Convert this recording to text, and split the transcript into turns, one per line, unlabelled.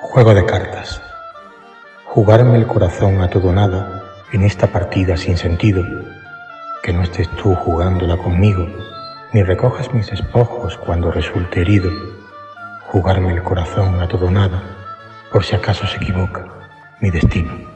Juego de cartas. Jugarme el corazón a todo nada en esta partida sin sentido. Que no estés tú jugándola conmigo, ni recojas mis despojos cuando resulte herido. Jugarme el corazón a todo nada, por si acaso se equivoca mi destino.